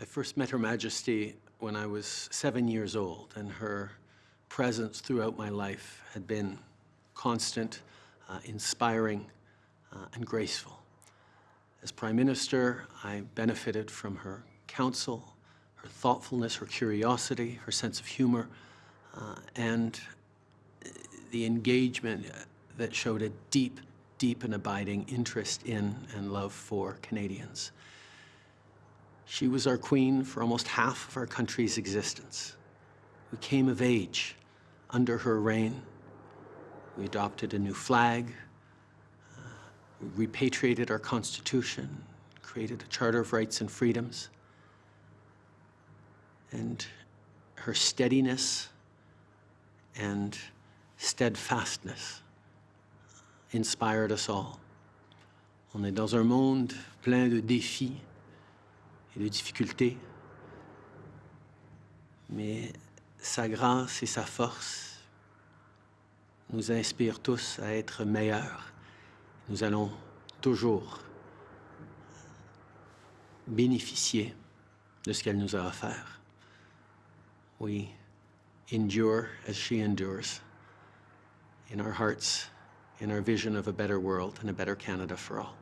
I first met Her Majesty when I was seven years old, and her presence throughout my life had been constant, uh, inspiring, uh, and graceful. As Prime Minister, I benefited from her counsel, her thoughtfulness, her curiosity, her sense of humor, uh, and the engagement that showed a deep, deep and abiding interest in and love for Canadians. She was our queen for almost half of our country's existence. We came of age under her reign. We adopted a new flag, uh, we repatriated our constitution, created a Charter of Rights and Freedoms. And her steadiness and steadfastness inspired us all. On est dans un monde plein de défis de difficultés, mais sa grâce et sa force nous inspirent tous à être meilleurs. Nous allons toujours bénéficier de ce qu'elle nous a offert. We endure as she endures in our hearts, in our vision of a better world and a better Canada for all.